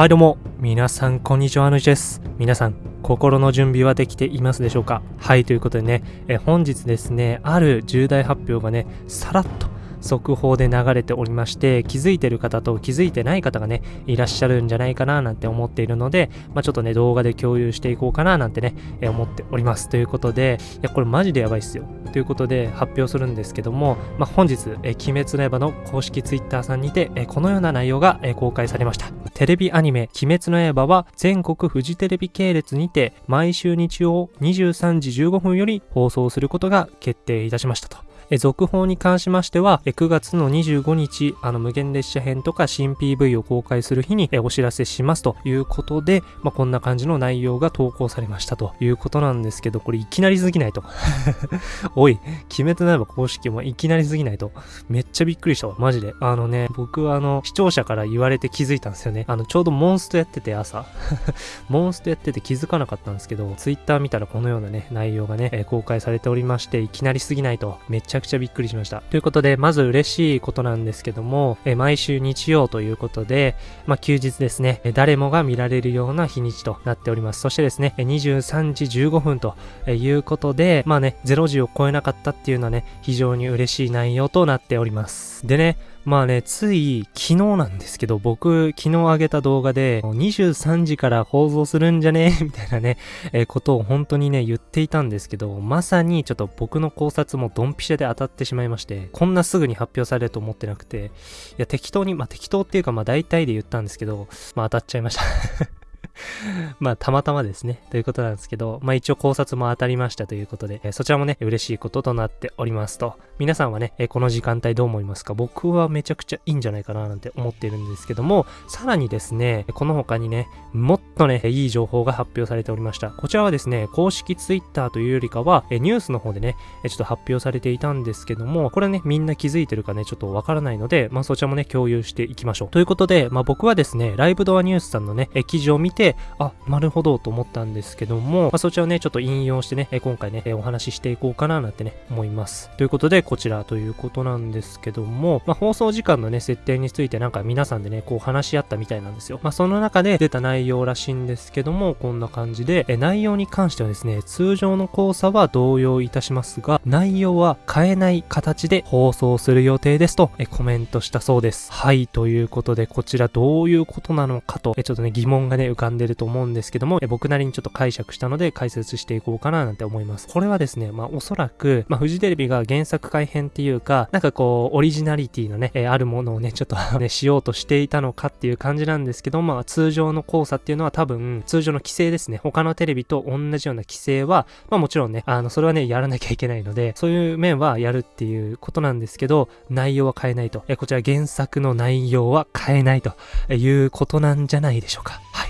はいどうも、皆さんこんにちは、あのです。皆さん、心の準備はできていますでしょうか？はい、ということでね、え本日ですね、ある重大発表がね、さらっと速報で流れておりまして気づいてる方と気づいてない方がねいらっしゃるんじゃないかななんて思っているので、まあ、ちょっとね動画で共有していこうかななんてね、え思っております。ということでいやこれマジでやばいっすよ。ということで発表するんですけども、まあ、本日、え鬼滅の刃の公式 Twitter さんにて、えこのような内容が、え公開されました。テレビアニメ鬼滅の刃は全国フジテレビ系列にて毎週日曜23時15分より放送することが決定いたしましたと。え続報に関しましては、え9月の25日、あの無限列車編とか新 PV を公開する日にえお知らせしますということで、まあ、こんな感じの内容が投稿されましたということなんですけど、これいきなりすぎないと。おい、鬼滅の刃公式もいきなりすぎないと。めっちゃびっくりしたわ、マジで。あのね、僕はあの、視聴者から言われて気づいたんですよね。あの、ちょうどモンストやってて朝。モンストやってて気づかなかったんですけど、ツイッター見たらこのようなね、内容がね、公開されておりまして、いきなりすぎないと。めっちゃくちゃびっくりしました。ということで、まず嬉しいことなんですけども、え毎週日曜ということで、まあ、休日ですね、誰もが見られるような日にちとなっております。そしてですね、23時15分ということで、まあね、0時を超えなかったっていうのはね、非常に嬉しい内容となっております。でね、まあね、つい昨日なんですけど、僕、昨日上げた動画で、23時から放送するんじゃね？みたいなね、えー、ことを本当にね、言っていたんですけど、まさにちょっと僕の考察もドンピシャで当たってしまいまして、こんなすぐに発表されると思ってなくて、いや、適当に、まあ適当っていうか、まあ大体で言ったんですけど、まあ当たっちゃいました。まあ、たまたまですね。ということなんですけど、まあ一応考察も当たりましたということで、えそちらもね、嬉しいこととなっておりますと。皆さんはね、えこの時間帯どう思いますか？僕はめちゃくちゃいいんじゃないかななんて思っているんですけども、さらにですね、この他にね、もっとね、いい情報が発表されておりました。こちらはですね、公式 Twitter というよりかは、えニュースの方でね、えちょっと発表されていたんですけども、これね、みんな気づいてるかね、ちょっとわからないので、まあそちらもね、共有していきましょう。ということで、まあ僕はですね、ライブドアニュースさんのね、記事を見て、あ、なるほどと思ったんですけども、まあ、そちらをね、ちょっと引用してね、今回ね、お話ししていこうかななんてね、思います。ということで、こちらということなんですけども、まあ、放送時間のね、設定についてなんか皆さんでね、こう話し合ったみたいなんですよ。まあ、その中で出た内容らしいんですけども、こんな感じで、え内容に関してはですね、通常の交差は同様いたしますが、内容は変えない形で放送する予定ですと、えコメントしたそうです。はい、ということで、こちらどういうことなのかと、えちょっとね、疑問がね、浮かんでると思うんですけども、え僕なりにちょっと解釈したので解説していこうかななんて思います。これはですね、まあおそらく、まあフジテレビが原作改編っていうか、なんかこう、オリジナリティのね、え、あるものをね、ちょっとね、しようとしていたのかっていう感じなんですけど、まあ通常の交差っていうのは多分、通常の規制ですね。他のテレビと同じような規制は、まあもちろんね、あの、それはね、やらなきゃいけないので、そういう面はやるっていうことなんですけど、内容は変えないと。えこちら原作の内容は変えないということなんじゃないでしょうか。はい。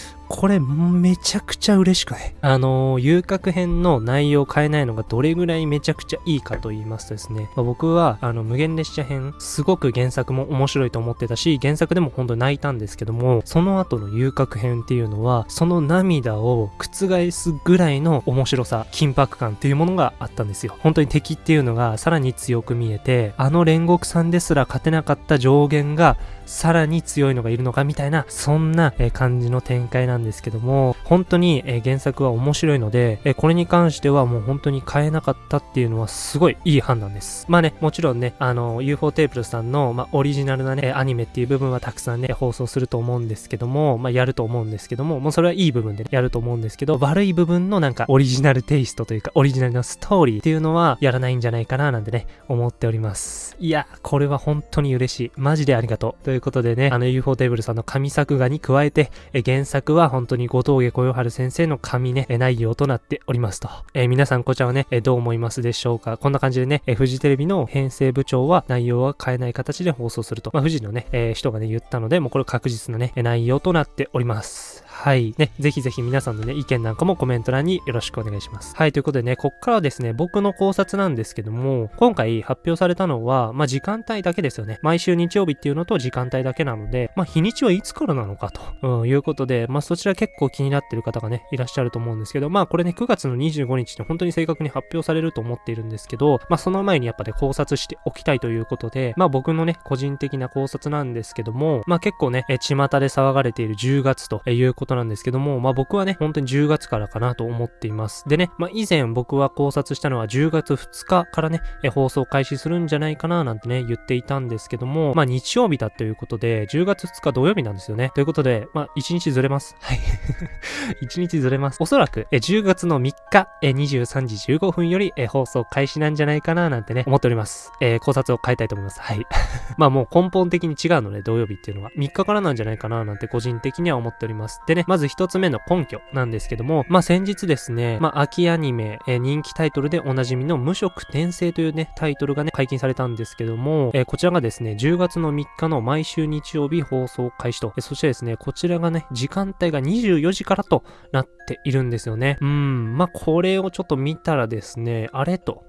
これめちゃくちゃ嬉しくない？あのー、遊郭編の内容を変えないのがどれぐらいめちゃくちゃいいかと言いますとですね、まあ、僕はあの無限列車編すごく原作も面白いと思ってたし、原作でも本当に泣いたんですけども、その後の遊郭編っていうのは、その涙を覆すぐらいの面白さ、緊迫感っていうものがあったんですよ。本当に敵っていうのがさらに強く見えて、あの煉獄さんですら勝てなかった上限がさらに強いのがいるのかみたいな、そんな感じの展開なんんですけども、本当にえ原作は面白いので、えこれに関してはもう本当に変えなかったっていうのはすごいいい判断です。まあね、もちろんね、あの、UFO テーブルさんの、まあ、オリジナルなね、アニメっていう部分はたくさんね、放送すると思うんですけども、まあ、やると思うんですけども、もうそれはいい部分で、ね、やると思うんですけど、悪い部分のなんかオリジナルテイストというか、オリジナルのストーリーっていうのはやらないんじゃないかななんてね、思っております。いや、これは本当に嬉しい。マジでありがとう。ということでね、あの UFO テーブルさんの神作画に加えて、え原作は本当に後藤家小夜春先生の神ね、内容となっておりますと。えー、皆さんこちらはね、えどう思いますでしょうか？こんな感じでね、えフジテレビの編成部長は内容は変えない形で放送すると。まあ、富士のね、えー、人がね、言ったので、もうこれ確実なね、内容となっております。はい。ね、ぜひぜひ皆さんのね、意見なんかもコメント欄によろしくお願いします。はい、ということでね、こっからはですね、僕の考察なんですけども、今回発表されたのは、まあ、時間帯だけですよね。毎週日曜日っていうのと時間帯だけなので、まあ、日にちはいつからなのかと、うん、いうことで、まあ、そちら結構気になってる方がね、いらっしゃると思うんですけど、まあ、これね、9月の25日に本当に正確に発表されると思っているんですけど、まあ、その前にやっぱね、考察しておきたいということで、まあ、僕のね、個人的な考察なんですけども、まあ、結構ね、え、巷で騒がれている10月ということなんですけども、まあ、僕はね、本当に10月からかなと思っています。でね、まあ、以前僕は考察したのは10月2日からね、え、放送開始するんじゃないかななんてね、言っていたんですけども、まあ、日曜日だということで、10月2日土曜日なんですよね。ということで、まあ、1日ずれます。はい。1日ずれます。おそらく、え、10月の3日、え、23時15分より、え、放送開始なんじゃないかななんてね、思っております。えー、考察を変えたいと思います。はい。まあもう根本的に違うので、土曜日っていうのは。3日からなんじゃないかななんて個人的には思っております。でね、まず1つ目の根拠なんですけども、まあ先日ですね、まあ秋アニメ、えー、人気タイトルでおなじみの無色転生というね、タイトルがね、解禁されたんですけども、えー、こちらがですね、10月の3日の毎週日曜日放送開始と、えー、そしてですね、こちらがね、時間帯が24時からとなっているんですよね。うん、まあこれをちょっと見たらですね、あれと、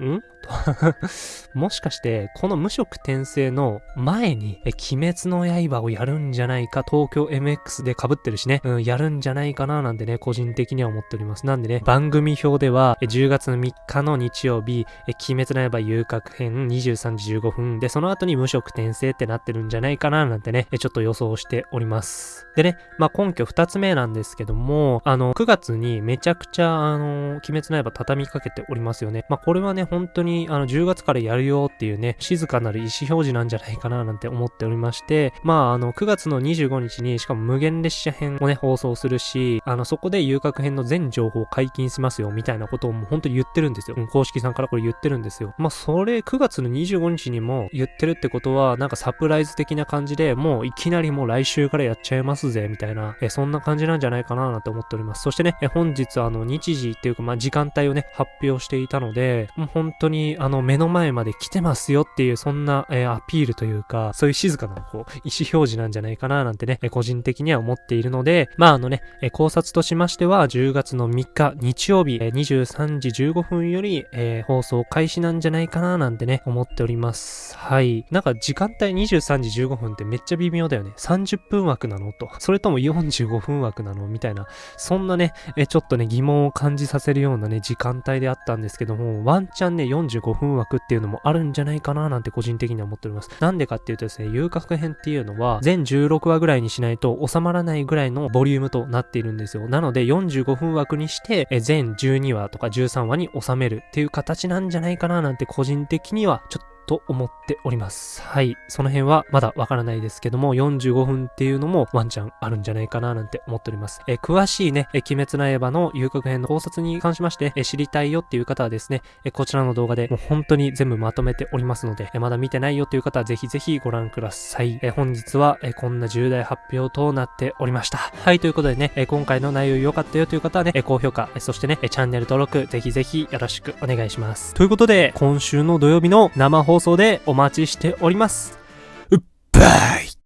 んん？もしかして、この無色転生の前に、鬼滅の刃をやるんじゃないか、東京 MX で被ってるしね、うん、やるんじゃないかななんてね、個人的には思っております。なんでね、番組表では、10月の3日の日曜日、鬼滅の刃遊郭編23時15分で、その後に無色転生ってなってるんじゃないかななんてね、ちょっと予想しております。でね、まあ、根拠2つ目なんですけども、あの、9月にめちゃくちゃ、あの、鬼滅の刃畳みかけておりますよね。まあ、これはね、本当に、あの、10月からやるよっていうね、静かなる意思表示なんじゃないかななんて思っておりまして、まあ、あの、9月の25日に、しかも無限列車編をね、放送するし、あの、そこで遊郭編の全情報解禁しますよ、みたいなことをもう本当に言ってるんですよ。公式さんからこれ言ってるんですよ。まあ、それ、9月の25日にも言ってるってことは、なんかサプライズ的な感じで、もういきなりもう来週からやっちゃいますぜ、みたいな、えそんな感じなんじゃないかななんて思っております。そしてね、え本日あの、日時っていうか、まあ、時間帯をね、発表していたので、もう本当に、あの、目の前まで来てますよっていう、そんな、えー、アピールというか、そういう静かな、こう、意思表示なんじゃないかな、なんてね、え個人的には思っているので、まあ、あのね、え考察としましては、10月の3日、日曜日、え23時15分より、えー、放送開始なんじゃないかな、なんてね、思っております。はい。なんか、時間帯23時15分ってめっちゃ微妙だよね。30分枠なのと。それとも45分枠なのみたいな。そんなね、えちょっとね、疑問を感じさせるようなね、時間帯であったんですけども、ワンチャンね、45 45分枠っていうのもあるんじゃないかななんて個人的には思っております。なんでかっていうとですね、遊郭編っていうのは全16話ぐらいにしないと収まらないぐらいのボリュームとなっているんですよ。なので45分枠にして全12話とか13話に収めるっていう形なんじゃないかななんて個人的にはちょっとと思っております。はい。その辺はまだわからないですけども、45分っていうのもワンチャンあるんじゃないかななんて思っております。え詳しいね、え鬼滅の刃の遊郭編の考察に関しまして、え知りたいよっていう方はですね、えこちらの動画でもう本当に全部まとめておりますので、えまだ見てないよという方はぜひぜひご覧ください。え本日は、えこんな重大発表となっておりました。はい、ということでね、え今回の内容良かったよという方はね、え高評価、そしてね、えチャンネル登録、ぜひぜひよろしくお願いします。ということで、今週の土曜日の生放送放送でお待ちしております。うっばい